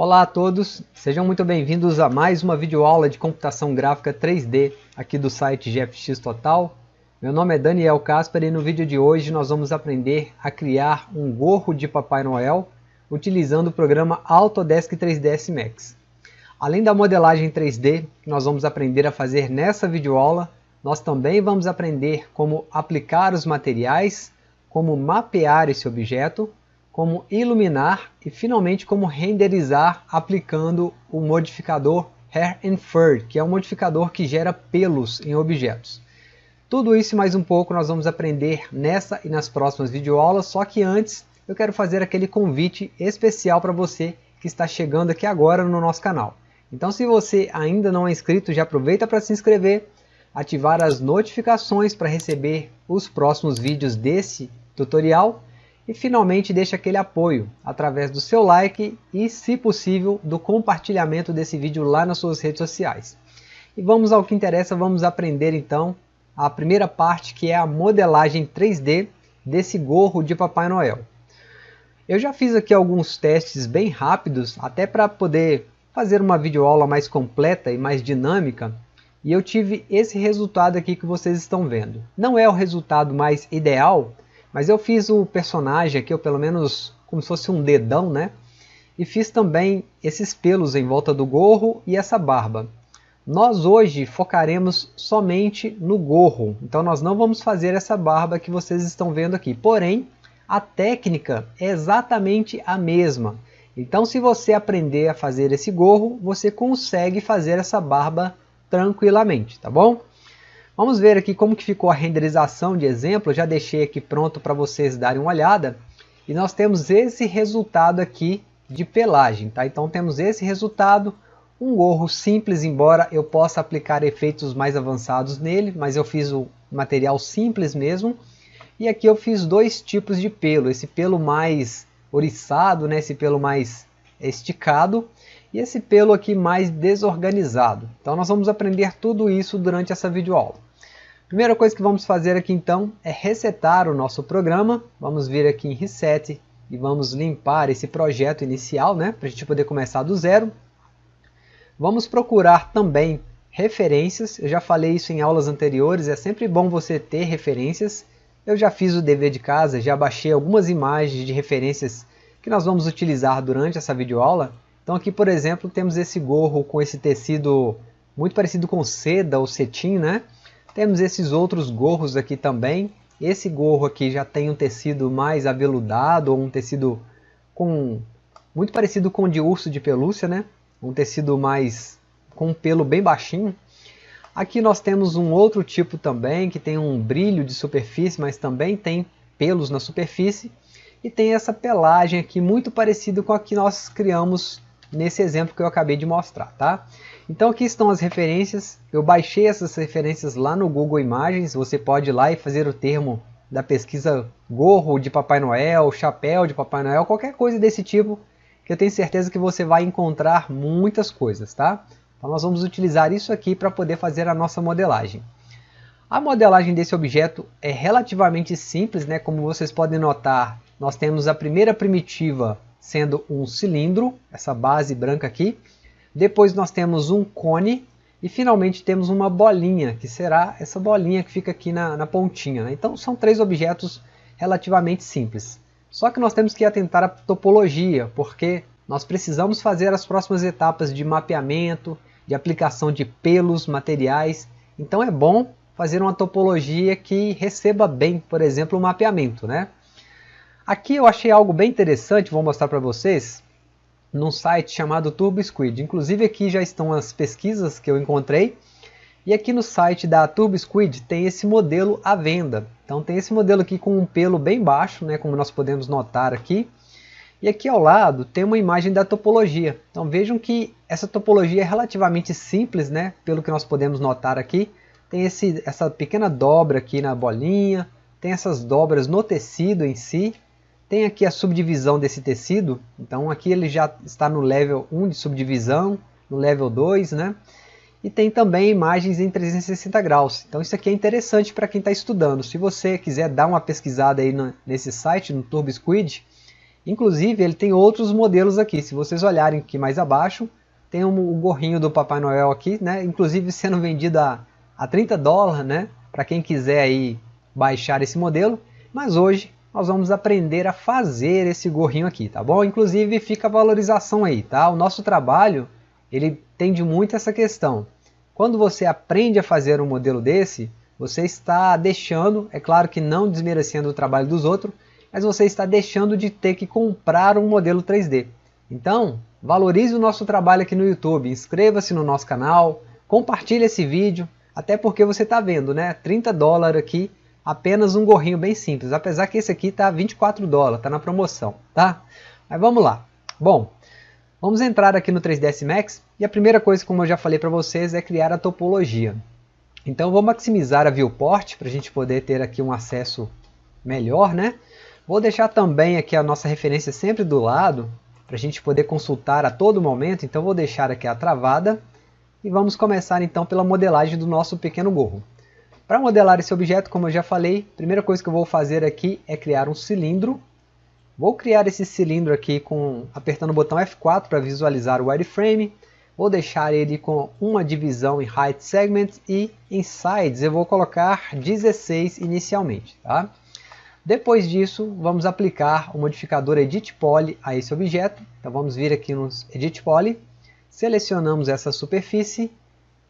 Olá a todos, sejam muito bem-vindos a mais uma videoaula de computação gráfica 3D aqui do site GFX Total. Meu nome é Daniel Casper e no vídeo de hoje nós vamos aprender a criar um gorro de Papai Noel utilizando o programa Autodesk 3ds Max. Além da modelagem 3D que nós vamos aprender a fazer nessa videoaula, nós também vamos aprender como aplicar os materiais, como mapear esse objeto como iluminar e finalmente como renderizar aplicando o modificador Hair and Fur, que é um modificador que gera pelos em objetos. Tudo isso e mais um pouco nós vamos aprender nessa e nas próximas videoaulas, só que antes eu quero fazer aquele convite especial para você que está chegando aqui agora no nosso canal. Então se você ainda não é inscrito, já aproveita para se inscrever, ativar as notificações para receber os próximos vídeos desse tutorial e finalmente deixe aquele apoio através do seu like e, se possível, do compartilhamento desse vídeo lá nas suas redes sociais. E vamos ao que interessa, vamos aprender então a primeira parte que é a modelagem 3D desse gorro de Papai Noel. Eu já fiz aqui alguns testes bem rápidos, até para poder fazer uma videoaula mais completa e mais dinâmica, e eu tive esse resultado aqui que vocês estão vendo. Não é o resultado mais ideal, mas eu fiz o personagem aqui, ou pelo menos como se fosse um dedão, né? E fiz também esses pelos em volta do gorro e essa barba. Nós hoje focaremos somente no gorro, então nós não vamos fazer essa barba que vocês estão vendo aqui. Porém, a técnica é exatamente a mesma. Então se você aprender a fazer esse gorro, você consegue fazer essa barba tranquilamente, tá bom? Vamos ver aqui como que ficou a renderização de exemplo, já deixei aqui pronto para vocês darem uma olhada. E nós temos esse resultado aqui de pelagem, tá? Então temos esse resultado, um gorro simples, embora eu possa aplicar efeitos mais avançados nele, mas eu fiz o material simples mesmo. E aqui eu fiz dois tipos de pelo, esse pelo mais oriçado, né? esse pelo mais esticado, e esse pelo aqui mais desorganizado. Então nós vamos aprender tudo isso durante essa videoaula. Primeira coisa que vamos fazer aqui então é resetar o nosso programa. Vamos vir aqui em Reset e vamos limpar esse projeto inicial, né, para a gente poder começar do zero. Vamos procurar também referências, eu já falei isso em aulas anteriores, é sempre bom você ter referências. Eu já fiz o dever de casa, já baixei algumas imagens de referências que nós vamos utilizar durante essa videoaula. Então aqui, por exemplo, temos esse gorro com esse tecido muito parecido com seda ou cetim, né? Temos esses outros gorros aqui também. Esse gorro aqui já tem um tecido mais aveludado, ou um tecido com muito parecido com o de urso de pelúcia, né? Um tecido mais com um pelo bem baixinho. Aqui nós temos um outro tipo também, que tem um brilho de superfície, mas também tem pelos na superfície. E tem essa pelagem aqui muito parecida com a que nós criamos nesse exemplo que eu acabei de mostrar, tá? Então aqui estão as referências, eu baixei essas referências lá no Google Imagens, você pode ir lá e fazer o termo da pesquisa gorro de Papai Noel, chapéu de Papai Noel, qualquer coisa desse tipo, que eu tenho certeza que você vai encontrar muitas coisas, tá? Então nós vamos utilizar isso aqui para poder fazer a nossa modelagem. A modelagem desse objeto é relativamente simples, né? como vocês podem notar, nós temos a primeira primitiva sendo um cilindro, essa base branca aqui, depois nós temos um cone e finalmente temos uma bolinha, que será essa bolinha que fica aqui na, na pontinha. Né? Então são três objetos relativamente simples. Só que nós temos que atentar à topologia, porque nós precisamos fazer as próximas etapas de mapeamento, de aplicação de pelos, materiais. Então é bom fazer uma topologia que receba bem, por exemplo, o mapeamento. Né? Aqui eu achei algo bem interessante, vou mostrar para vocês num site chamado TurboSquid. Inclusive aqui já estão as pesquisas que eu encontrei. E aqui no site da TurboSquid tem esse modelo à venda. Então tem esse modelo aqui com um pelo bem baixo, né, como nós podemos notar aqui. E aqui ao lado tem uma imagem da topologia. Então vejam que essa topologia é relativamente simples, né, pelo que nós podemos notar aqui. Tem esse, essa pequena dobra aqui na bolinha, tem essas dobras no tecido em si, tem aqui a subdivisão desse tecido, então aqui ele já está no level 1 de subdivisão, no level 2, né? E tem também imagens em 360 graus. Então isso aqui é interessante para quem está estudando. Se você quiser dar uma pesquisada aí no, nesse site, no TurboSquid, Inclusive ele tem outros modelos aqui, se vocês olharem aqui mais abaixo, tem um, o gorrinho do Papai Noel aqui, né? inclusive sendo vendido a, a 30 dólares, né? para quem quiser aí baixar esse modelo, mas hoje nós vamos aprender a fazer esse gorrinho aqui, tá bom? Inclusive fica a valorização aí, tá? O nosso trabalho, ele tende muito essa questão. Quando você aprende a fazer um modelo desse, você está deixando, é claro que não desmerecendo o trabalho dos outros, mas você está deixando de ter que comprar um modelo 3D. Então, valorize o nosso trabalho aqui no YouTube, inscreva-se no nosso canal, compartilhe esse vídeo, até porque você está vendo, né? 30 dólares aqui, apenas um gorrinho bem simples, apesar que esse aqui está 24 dólares, está na promoção, tá? Mas vamos lá. Bom, vamos entrar aqui no 3ds Max e a primeira coisa, como eu já falei para vocês, é criar a topologia. Então vou maximizar a viewport para a gente poder ter aqui um acesso melhor, né? Vou deixar também aqui a nossa referência sempre do lado, para a gente poder consultar a todo momento, então vou deixar aqui a travada, e vamos começar então pela modelagem do nosso pequeno gorro. Para modelar esse objeto, como eu já falei, a primeira coisa que eu vou fazer aqui é criar um cilindro. Vou criar esse cilindro aqui com apertando o botão F4 para visualizar o wireframe. Vou deixar ele com uma divisão em Height Segment e em Sides eu vou colocar 16 inicialmente. Tá? Depois disso, vamos aplicar o modificador Edit Poly a esse objeto. Então vamos vir aqui no Edit Poly, selecionamos essa superfície,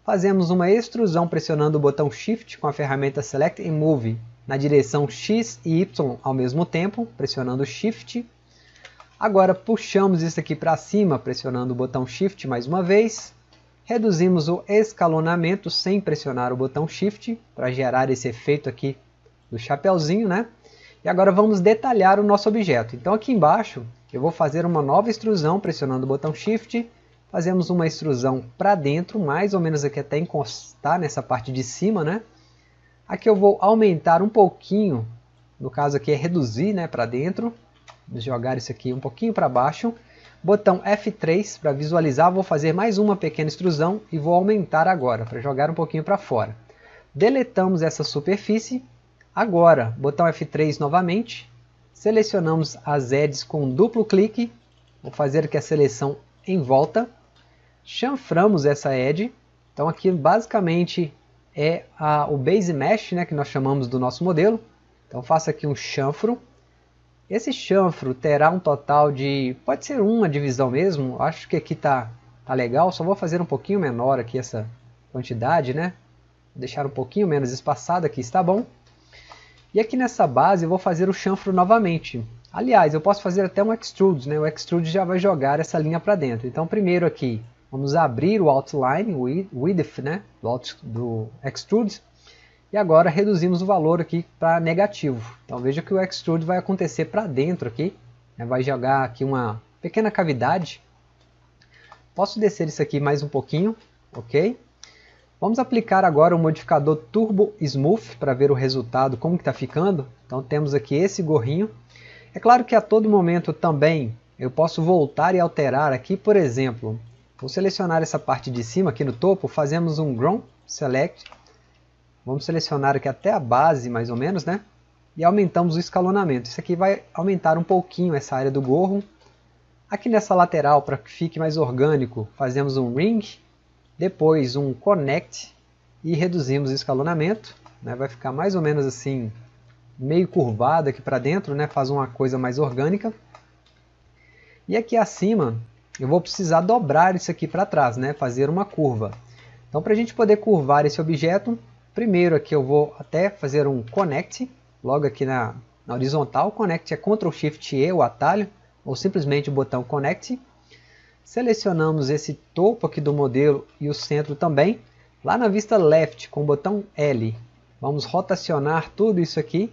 fazemos uma extrusão pressionando o botão Shift com a ferramenta Select and Move na direção X e Y ao mesmo tempo, pressionando Shift Agora puxamos isso aqui para cima, pressionando o botão Shift mais uma vez. Reduzimos o escalonamento sem pressionar o botão Shift, para gerar esse efeito aqui do chapeuzinho, né? E agora vamos detalhar o nosso objeto. Então aqui embaixo eu vou fazer uma nova extrusão pressionando o botão Shift. Fazemos uma extrusão para dentro, mais ou menos aqui até encostar nessa parte de cima, né? Aqui eu vou aumentar um pouquinho, no caso aqui é reduzir né, para dentro jogar isso aqui um pouquinho para baixo. Botão F3 para visualizar, vou fazer mais uma pequena extrusão e vou aumentar agora, para jogar um pouquinho para fora. Deletamos essa superfície. Agora, botão F3 novamente, selecionamos as edges com duplo clique, vou fazer aqui a seleção em volta, chanframos essa edge, então aqui basicamente é a, o base mesh né, que nós chamamos do nosso modelo, então faço aqui um chanfro, esse chanfro terá um total de, pode ser uma divisão mesmo, acho que aqui está tá legal, só vou fazer um pouquinho menor aqui essa quantidade, né? Vou deixar um pouquinho menos espaçado aqui, está bom? E aqui nessa base eu vou fazer o chanfro novamente. Aliás, eu posso fazer até um extrude, né? O extrude já vai jogar essa linha para dentro. Então primeiro aqui, vamos abrir o outline, o width, né? Do, do extrude. E agora reduzimos o valor aqui para negativo. Então veja que o extrude vai acontecer para dentro aqui. Né? Vai jogar aqui uma pequena cavidade. Posso descer isso aqui mais um pouquinho, ok? Vamos aplicar agora o modificador Turbo Smooth para ver o resultado, como está ficando. Então temos aqui esse gorrinho. É claro que a todo momento também eu posso voltar e alterar aqui, por exemplo, vou selecionar essa parte de cima aqui no topo, fazemos um Ground Select Vamos selecionar aqui até a base, mais ou menos, né? E aumentamos o escalonamento. Isso aqui vai aumentar um pouquinho essa área do gorro. Aqui nessa lateral, para que fique mais orgânico, fazemos um ring, depois um connect e reduzimos o escalonamento. Né? Vai ficar mais ou menos assim, meio curvado aqui para dentro, né? faz uma coisa mais orgânica. E aqui acima, eu vou precisar dobrar isso aqui para trás, né? fazer uma curva. Então, para a gente poder curvar esse objeto, Primeiro aqui eu vou até fazer um connect, logo aqui na, na horizontal. Connect é Ctrl Shift E, o atalho, ou simplesmente o botão Connect. Selecionamos esse topo aqui do modelo e o centro também. Lá na vista left, com o botão L, vamos rotacionar tudo isso aqui.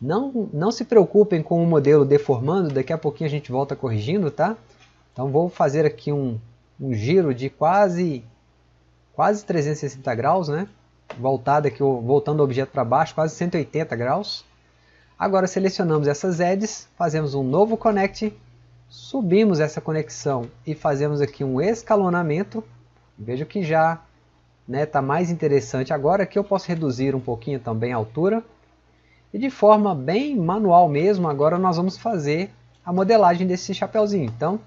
Não, não se preocupem com o modelo deformando, daqui a pouquinho a gente volta corrigindo, tá? Então vou fazer aqui um, um giro de quase, quase 360 graus, né? voltada aqui, voltando o objeto para baixo, quase 180 graus. Agora selecionamos essas edges, fazemos um novo connect, subimos essa conexão e fazemos aqui um escalonamento. Veja que já está né, tá mais interessante agora, que eu posso reduzir um pouquinho também a altura. E de forma bem manual mesmo, agora nós vamos fazer a modelagem desse chapéuzinho. Então,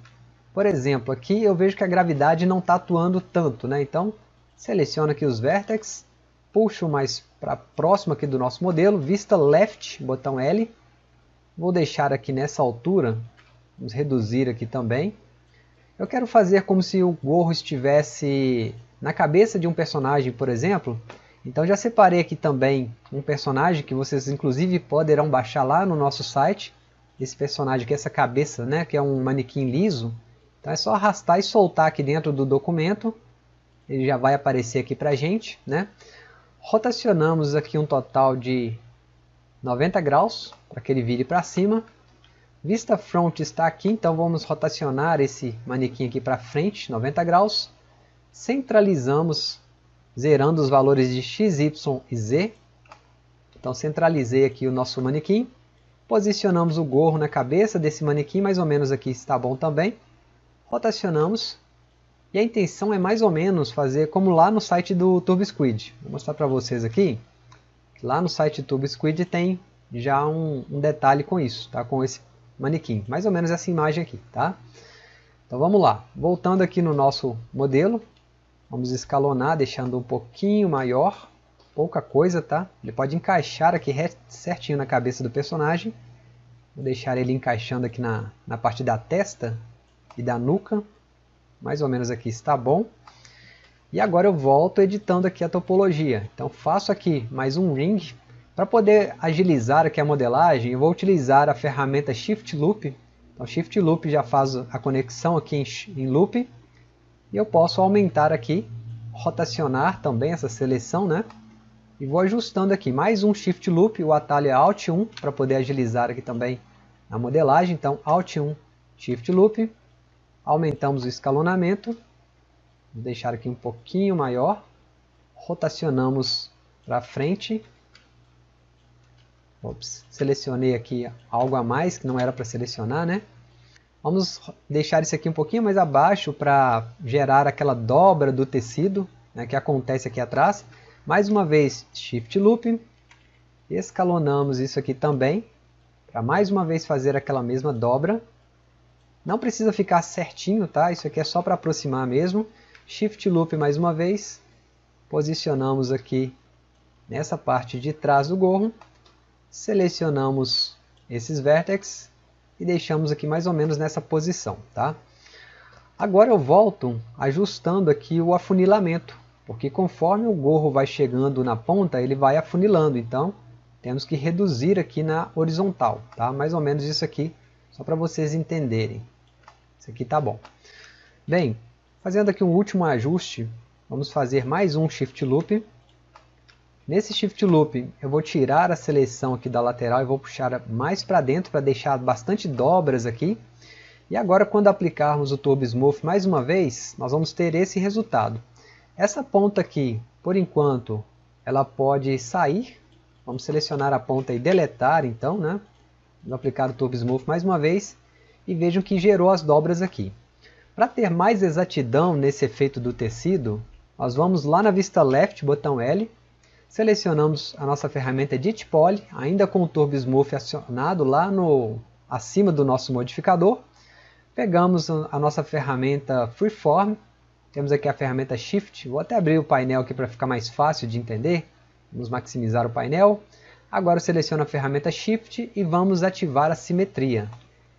por exemplo, aqui eu vejo que a gravidade não está atuando tanto, né? Então, seleciono aqui os vértices, puxo mais para próximo aqui do nosso modelo, vista left, botão L. Vou deixar aqui nessa altura, vamos reduzir aqui também. Eu quero fazer como se o gorro estivesse na cabeça de um personagem, por exemplo. Então já separei aqui também um personagem que vocês inclusive poderão baixar lá no nosso site. Esse personagem aqui, essa cabeça, né, que é um manequim liso. Então é só arrastar e soltar aqui dentro do documento. Ele já vai aparecer aqui para a gente. Né? Rotacionamos aqui um total de 90 graus para que ele vire para cima. Vista front está aqui, então vamos rotacionar esse manequim aqui para frente, 90 graus. Centralizamos, zerando os valores de x, y e z. Então centralizei aqui o nosso manequim. Posicionamos o gorro na cabeça desse manequim, mais ou menos aqui está bom também rotacionamos. E a intenção é mais ou menos fazer como lá no site do TurboSquid. Vou mostrar para vocês aqui. Lá no site do TurboSquid tem já um, um, detalhe com isso, tá? com esse manequim. Mais ou menos essa imagem aqui. Tá? Então vamos lá. Voltando aqui no nosso modelo. Vamos escalonar, deixando um pouquinho maior. Pouca coisa, tá? Ele pode encaixar aqui certinho na cabeça do personagem. Vou deixar ele encaixando aqui na, na parte da testa e da nuca. Mais ou menos aqui está bom. E agora eu volto editando aqui a topologia. Então faço aqui mais um ring. Para poder agilizar aqui a modelagem, eu vou utilizar a ferramenta Shift Loop. Então Shift Loop já faz a conexão aqui em, loop. E eu posso aumentar aqui, rotacionar também essa seleção, né? E vou ajustando aqui mais um Shift Loop, o atalho é Alt 1 para poder agilizar aqui também a modelagem. Então Alt 1, Shift Loop, Aumentamos o escalonamento, vou deixar aqui um pouquinho maior, rotacionamos para frente, Ops, selecionei aqui algo a mais que não era para selecionar, né? Vamos deixar isso aqui um pouquinho mais abaixo para gerar aquela dobra do tecido né, que acontece aqui atrás. Mais uma vez, Shift Loop, escalonamos isso aqui também, para mais uma vez fazer aquela mesma dobra. Não precisa ficar certinho, tá? Isso aqui é só para aproximar mesmo. Shift Loop mais uma vez. Posicionamos aqui nessa parte de trás do gorro. Selecionamos esses vértices e deixamos aqui mais ou menos nessa posição, tá? Agora eu volto ajustando aqui o afunilamento, porque conforme o gorro vai chegando na ponta, ele vai afunilando, então temos que reduzir aqui na horizontal, tá? Mais ou menos isso aqui, só para vocês entenderem. Isso aqui tá bom. Bem, fazendo aqui um último ajuste, vamos fazer mais um Shift Loop. Nesse Shift Loop, eu vou tirar a seleção aqui da lateral e vou puxar mais para dentro para deixar bastante dobras aqui. E agora, quando aplicarmos o Turbo Smooth mais uma vez, nós vamos ter esse resultado. Essa ponta aqui, por enquanto, ela pode sair. Vamos selecionar a ponta e deletar, então, né? Vou aplicar o Turbo Smooth mais uma vez e vejam que gerou as dobras aqui. Para ter mais exatidão nesse efeito do tecido, nós vamos lá na vista left, botão L, selecionamos a nossa ferramenta Edit Poly, ainda com o Turbo Smooth acionado lá no, acima do nosso modificador, pegamos a nossa ferramenta Freeform, temos aqui a ferramenta Shift, vou até abrir o painel aqui para ficar mais fácil de entender, vamos maximizar o painel, agora eu seleciono a ferramenta Shift e vamos ativar a simetria.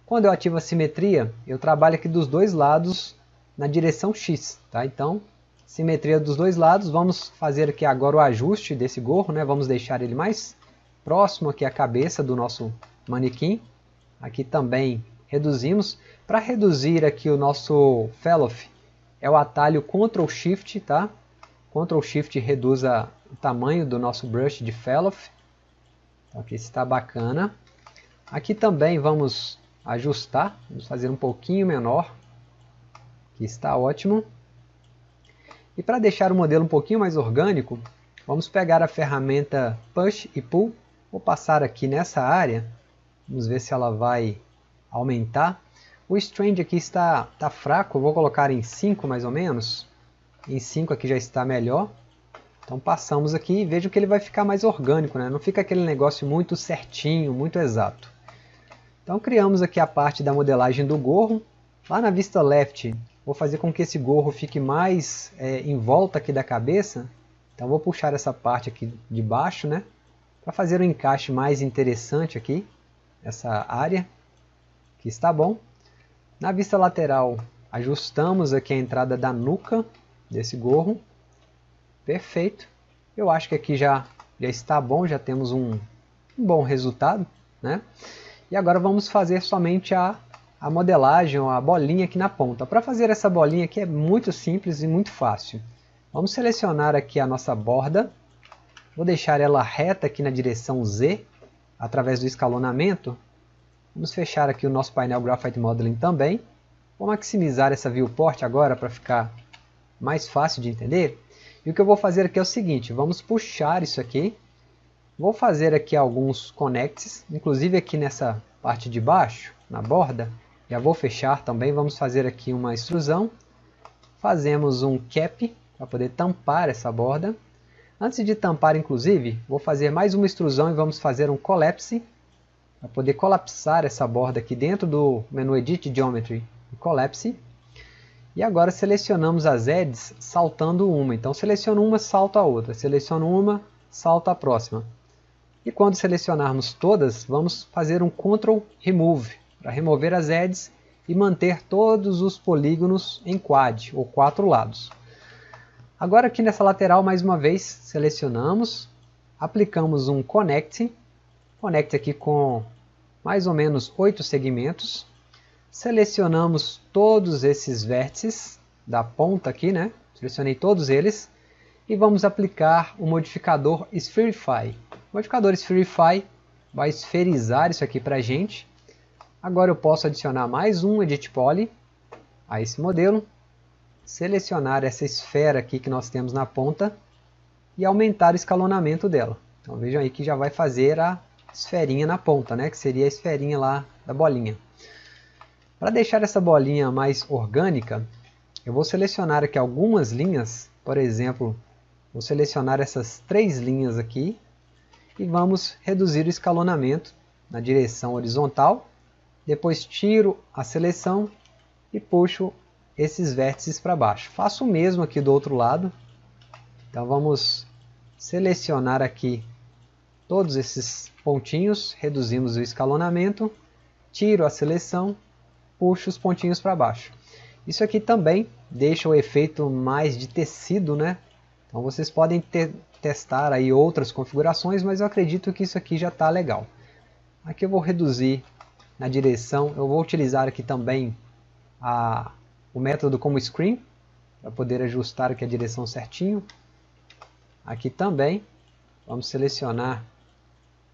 Quando eu ativo a simetria, eu trabalho aqui dos dois lados na direção X. Tá? Então, simetria dos dois lados, vamos fazer aqui agora o ajuste desse gorro, né? vamos deixar ele mais próximo aqui à cabeça do nosso manequim. Aqui também reduzimos. Para reduzir aqui o nosso Fellow, é o atalho Ctrl Shift, tá? Ctrl Shift reduz a, o tamanho do nosso brush de Fellow. Então aqui está bacana. Aqui também vamos ajustar, vamos fazer um pouquinho menor, que está ótimo. E para deixar o modelo um pouquinho mais orgânico, vamos pegar a ferramenta Push e Pull, vou passar aqui nessa área, vamos ver se ela vai aumentar. O Strange aqui está, está fraco, vou colocar em 5 mais ou menos, em 5 aqui já está melhor. Então passamos aqui e vejo que ele vai ficar mais orgânico, né? não fica aquele negócio muito certinho, muito exato. Então criamos aqui a parte da modelagem do gorro. Lá na vista left, vou fazer com que esse gorro fique mais é, em volta aqui da cabeça. Então vou puxar essa parte aqui de baixo, né? Para fazer um encaixe mais interessante aqui, essa área, que está bom. Na vista lateral, ajustamos aqui a entrada da nuca desse gorro. Perfeito. Eu acho que aqui já, já está bom, já temos um, um bom resultado. Né? E agora vamos fazer somente a, a modelagem, a bolinha aqui na ponta. Para fazer essa bolinha aqui é muito simples e muito fácil. Vamos selecionar aqui a nossa borda. Vou deixar ela reta aqui na direção Z, através do escalonamento. Vamos fechar aqui o nosso painel Graphite Modeling também. Vou maximizar essa viewport agora para ficar mais fácil de entender. E o que eu vou fazer aqui é o seguinte, vamos puxar isso aqui. Vou fazer aqui alguns connects, inclusive aqui nessa parte de baixo, na borda. Já vou fechar também, vamos fazer aqui uma extrusão. Fazemos um cap para poder tampar essa borda. Antes de tampar, inclusive, vou fazer mais uma extrusão e vamos fazer um collapse para poder colapsar essa borda aqui dentro do menu Edit Geometry Collapse. E agora selecionamos as edges saltando uma. Então seleciono uma, salto a outra. Seleciono uma, salto a próxima. E quando selecionarmos todas, vamos fazer um Ctrl Remove para remover as edges e manter todos os polígonos em quad, ou quatro lados. Agora aqui nessa lateral, mais uma vez, selecionamos, aplicamos um Connect, Connect aqui com mais ou menos oito segmentos, Selecionamos todos esses vértices da ponta aqui, né? Selecionei todos eles. E vamos aplicar o modificador Spherify. O modificador Spherify vai esferizar isso aqui para a gente. Agora eu posso adicionar mais um Edit Poly a esse modelo. Selecionar essa esfera aqui que nós temos na ponta. E aumentar o escalonamento dela. Então vejam aí que já vai fazer a esferinha na ponta, né? Que seria a esferinha lá da bolinha. Para deixar essa bolinha mais orgânica, eu vou selecionar aqui algumas linhas, por exemplo, vou selecionar essas três linhas aqui e vamos reduzir o escalonamento na direção horizontal. Depois tiro a seleção e puxo esses vértices para baixo. Faço o mesmo aqui do outro lado. Então vamos selecionar aqui todos esses pontinhos, reduzimos o escalonamento, tiro a seleção puxo os pontinhos para baixo. Isso aqui também deixa o efeito mais de tecido, né? Então vocês podem testar aí outras configurações, mas eu acredito que isso aqui já está legal. Aqui eu vou reduzir na direção, eu vou utilizar aqui também a, o método como screen, para poder ajustar aqui a direção certinho. Aqui também, vamos selecionar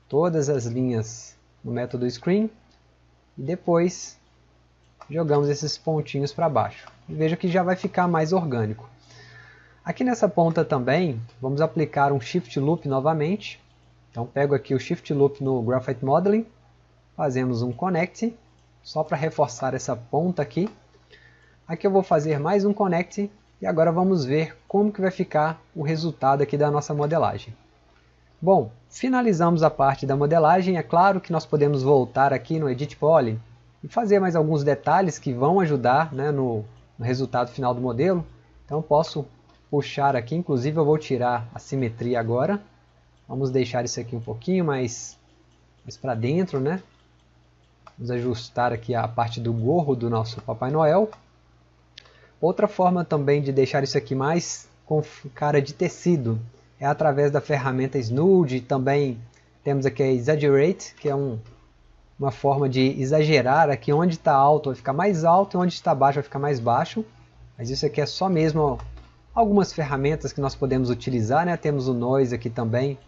todas as linhas no método screen, e depois jogamos esses pontinhos para baixo. E veja que já vai ficar mais orgânico. Aqui nessa ponta também, vamos aplicar um Shift Loop novamente. Então pego aqui o Shift Loop no Graphite Modeling, fazemos um Connect, só para reforçar essa ponta aqui. Aqui eu vou fazer mais um Connect e agora vamos ver como que vai ficar o resultado aqui da nossa modelagem. Bom, finalizamos a parte da modelagem, é claro que nós podemos voltar aqui no Edit Poly e fazer mais alguns detalhes que vão ajudar né, no, no resultado final do modelo. Então posso puxar aqui, inclusive eu vou tirar a simetria agora. Vamos deixar isso aqui um pouquinho mais, mais para dentro, né? Vamos ajustar aqui a parte do gorro do nosso Papai Noel. Outra forma também de deixar isso aqui mais com cara de tecido é através da ferramenta Snood. Também temos aqui a Exaggerate, que é um uma forma de exagerar aqui onde está alto vai ficar mais alto e onde está baixo vai ficar mais baixo. Mas isso aqui é só mesmo algumas ferramentas que nós podemos utilizar. Né? Temos o Noise aqui também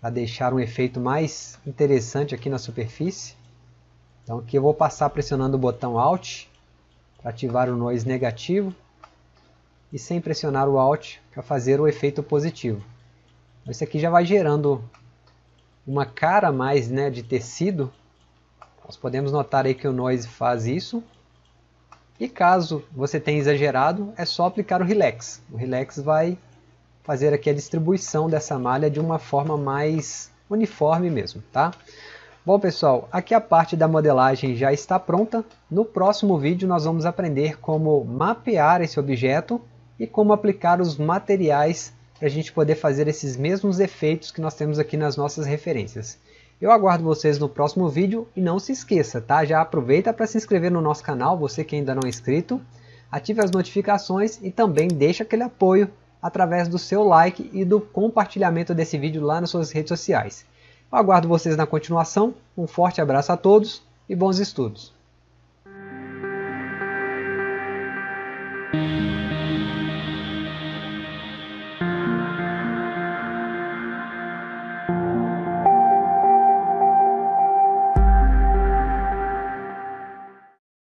para deixar um efeito mais interessante aqui na superfície. Então aqui eu vou passar pressionando o botão Alt para ativar o Noise negativo e sem pressionar o Alt para fazer o efeito positivo. Então, isso aqui já vai gerando uma cara mais né, de tecido nós podemos notar aí que o Noise faz isso. E caso você tenha exagerado, é só aplicar o Relax. O Relax vai fazer aqui a distribuição dessa malha de uma forma mais uniforme mesmo, tá? Bom pessoal, aqui a parte da modelagem já está pronta. No próximo vídeo nós vamos aprender como mapear esse objeto e como aplicar os materiais para a gente poder fazer esses mesmos efeitos que nós temos aqui nas nossas referências. Eu aguardo vocês no próximo vídeo e não se esqueça, tá? Já aproveita para se inscrever no nosso canal, você que ainda não é inscrito, ative as notificações e também deixa aquele apoio através do seu like e do compartilhamento desse vídeo lá nas suas redes sociais. Eu aguardo vocês na continuação, um forte abraço a todos e bons estudos!